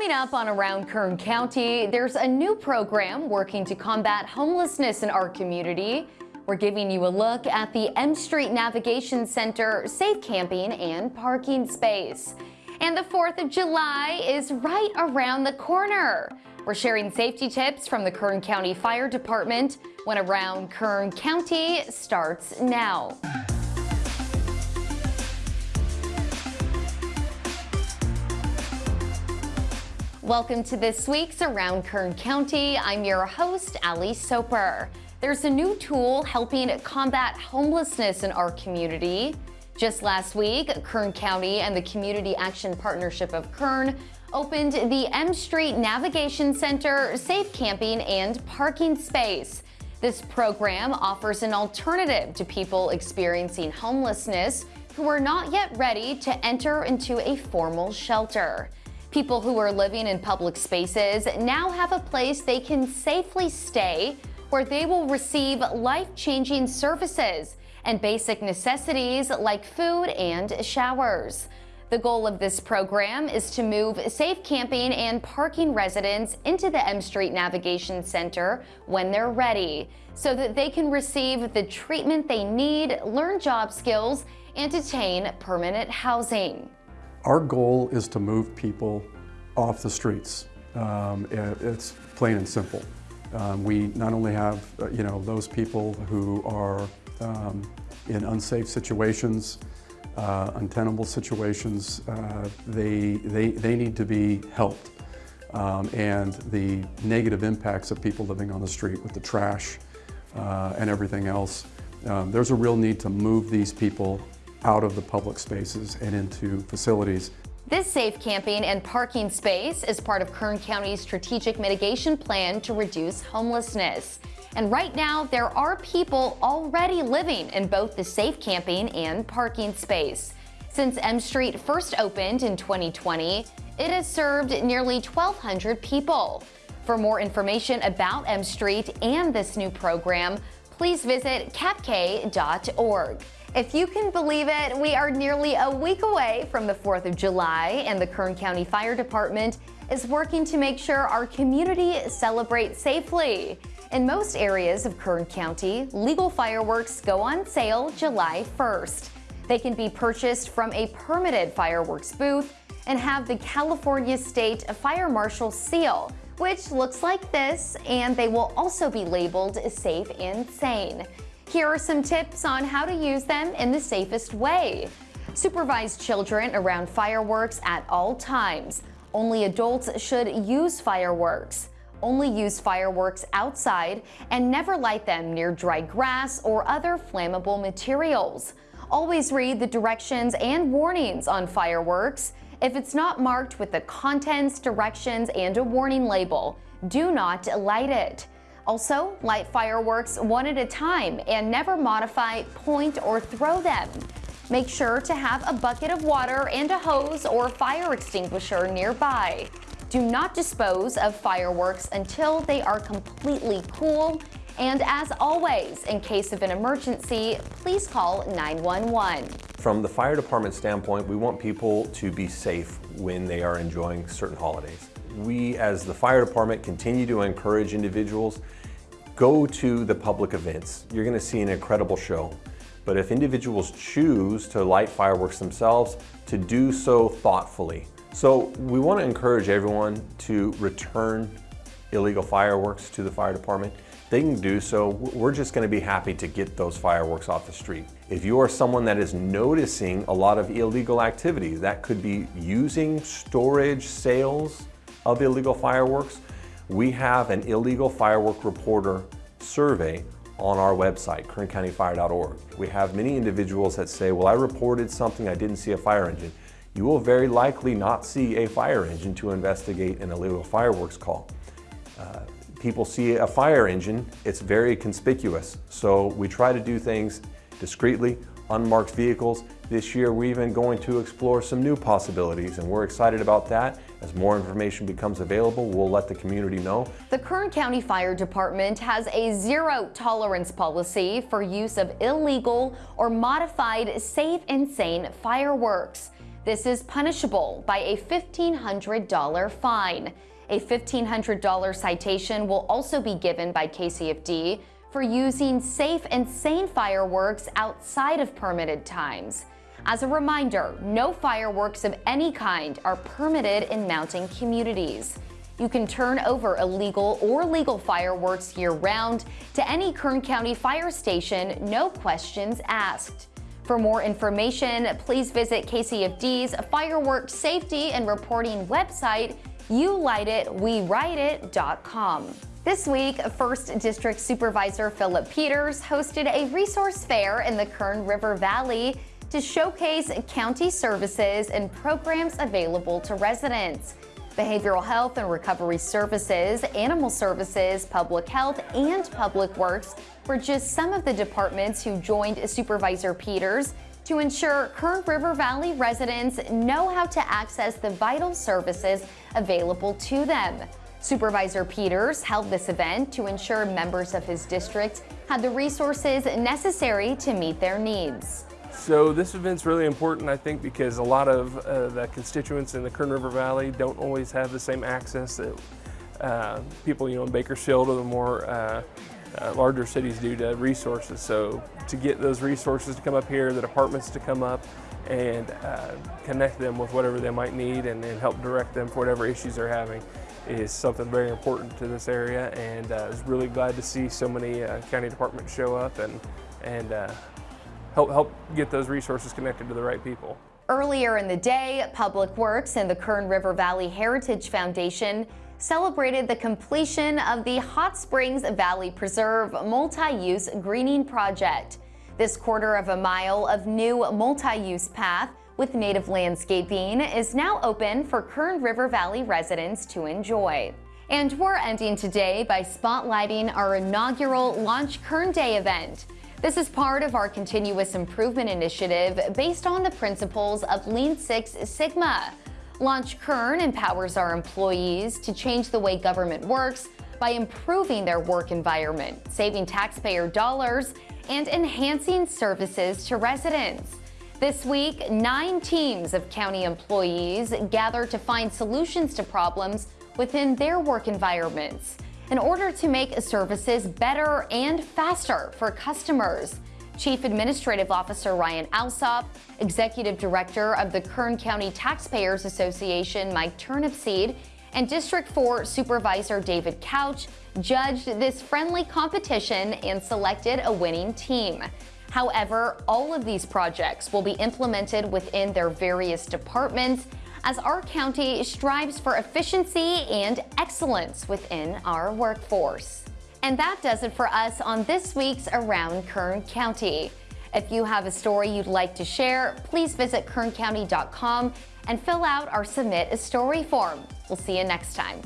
Coming up on Around Kern County, there's a new program working to combat homelessness in our community. We're giving you a look at the M Street Navigation Center safe camping and parking space. And the 4th of July is right around the corner. We're sharing safety tips from the Kern County Fire Department when Around Kern County starts now. Welcome to this week's Around Kern County. I'm your host, Ali Soper. There's a new tool helping combat homelessness in our community. Just last week, Kern County and the Community Action Partnership of Kern opened the M Street Navigation Center safe camping and parking space. This program offers an alternative to people experiencing homelessness who are not yet ready to enter into a formal shelter. People who are living in public spaces now have a place they can safely stay where they will receive life-changing services and basic necessities like food and showers. The goal of this program is to move safe camping and parking residents into the M Street Navigation Center when they're ready so that they can receive the treatment they need, learn job skills, and attain permanent housing. Our goal is to move people off the streets. Um, it's plain and simple. Um, we not only have, uh, you know, those people who are um, in unsafe situations, uh, untenable situations, uh, they, they, they need to be helped. Um, and the negative impacts of people living on the street with the trash uh, and everything else, um, there's a real need to move these people out of the public spaces and into facilities. This safe camping and parking space is part of Kern County's strategic mitigation plan to reduce homelessness. And right now, there are people already living in both the safe camping and parking space. Since M Street first opened in 2020, it has served nearly 1,200 people. For more information about M Street and this new program, please visit capk.org. If you can believe it, we are nearly a week away from the 4th of July, and the Kern County Fire Department is working to make sure our community celebrates safely. In most areas of Kern County, legal fireworks go on sale July 1st. They can be purchased from a permitted fireworks booth and have the California State Fire Marshal seal, which looks like this, and they will also be labeled safe and sane. Here are some tips on how to use them in the safest way. Supervise children around fireworks at all times. Only adults should use fireworks. Only use fireworks outside and never light them near dry grass or other flammable materials. Always read the directions and warnings on fireworks. If it's not marked with the contents, directions, and a warning label, do not light it. Also, light fireworks one at a time and never modify, point, or throw them. Make sure to have a bucket of water and a hose or fire extinguisher nearby. Do not dispose of fireworks until they are completely cool. And as always, in case of an emergency, please call 911. From the fire department standpoint, we want people to be safe when they are enjoying certain holidays. We, as the fire department, continue to encourage individuals go to the public events. You're gonna see an incredible show. But if individuals choose to light fireworks themselves, to do so thoughtfully. So we wanna encourage everyone to return illegal fireworks to the fire department. They can do so. We're just gonna be happy to get those fireworks off the street. If you are someone that is noticing a lot of illegal activity, that could be using storage, sales, of illegal fireworks, we have an illegal firework reporter survey on our website, kerncountyfire.org. We have many individuals that say, well, I reported something, I didn't see a fire engine. You will very likely not see a fire engine to investigate an illegal fireworks call. Uh, people see a fire engine, it's very conspicuous. So we try to do things discreetly, unmarked vehicles. This year, we're even going to explore some new possibilities, and we're excited about that. As more information becomes available, we'll let the community know. The Kern County Fire Department has a zero tolerance policy for use of illegal or modified safe and sane fireworks. This is punishable by a $1,500 fine. A $1,500 citation will also be given by KCFD for using safe and sane fireworks outside of permitted times. As a reminder, no fireworks of any kind are permitted in mountain communities. You can turn over illegal or legal fireworks year-round to any Kern County fire station, no questions asked. For more information, please visit KCFD's Fireworks Safety and Reporting website, youlightitwewriteit.com. This week, 1st District Supervisor Philip Peters hosted a resource fair in the Kern River Valley to showcase county services and programs available to residents behavioral health and recovery services, animal services, public health, and public works were just some of the departments who joined Supervisor Peters to ensure Kern River Valley residents know how to access the vital services available to them. Supervisor Peters held this event to ensure members of his district had the resources necessary to meet their needs. So this event's really important, I think, because a lot of uh, the constituents in the Kern River Valley don't always have the same access that uh, people, you know, in Bakersfield or the more uh, uh, larger cities do to resources. So to get those resources to come up here, the departments to come up and uh, connect them with whatever they might need and, and, help direct them for whatever issues they're having is something very important to this area. And uh, I was really glad to see so many county departments show up and and help, help get those resources connected to the right people. Earlier in the day, Public Works and the Kern River Valley Heritage Foundation celebrated the completion of the Hot Springs Valley Preserve multi-use greening project. This quarter of a mile of new multi-use path with native landscaping is now open for Kern River Valley residents to enjoy. And we're ending today by spotlighting our inaugural Launch Kern Day event. This is part of our continuous improvement initiative based on the principles of Lean Six Sigma. Launch Kern empowers our employees to change the way government works by improving their work environment, saving taxpayer dollars, and enhancing services to residents. This week, nine teams of county employees gather to find solutions to problems within their work environments in order to make services better and faster for customers. Chief Administrative Officer Ryan Alsop, Executive Director of the Kern County Taxpayers Association Mike Turnipseed, and District 4 Supervisor David Couch judged this friendly competition and selected a winning team. However, all of these projects will be implemented within their various departments as our county strives for efficiency and excellence within our workforce. And that does it for us on this week's Around Kern County. If you have a story you'd like to share, please visit kerncounty.com and fill out our Submit a Story form. We'll see you next time.